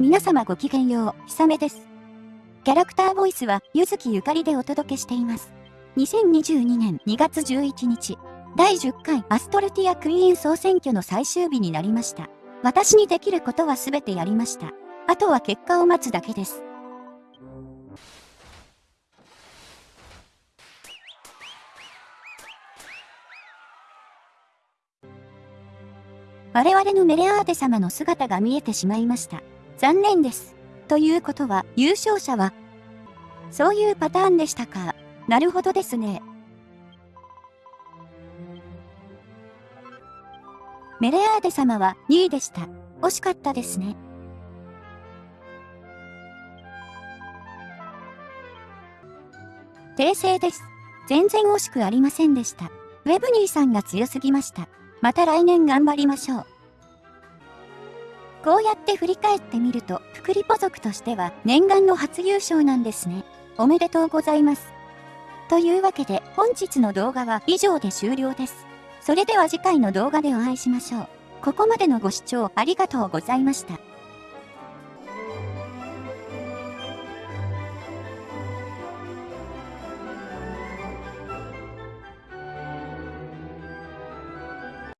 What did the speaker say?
皆様ごきげんよう、ひさめです。キャラクターボイスは、ゆずきゆかりでお届けしています。2022年2月11日、第10回アストルティアクイーン総選挙の最終日になりました。私にできることはすべてやりました。あとは結果を待つだけです。我々のメレアーテ様の姿が見えてしまいました。残念です。ということは、優勝者は、そういうパターンでしたか。なるほどですね。メレアーデ様は2位でした。惜しかったですね。訂正です。全然惜しくありませんでした。ウェブニーさんが強すぎました。また来年頑張りましょう。こうやって振り返ってみると、福利ポ族としては念願の初優勝なんですね。おめでとうございます。というわけで本日の動画は以上で終了です。それでは次回の動画でお会いしましょう。ここまでのご視聴ありがとうございました。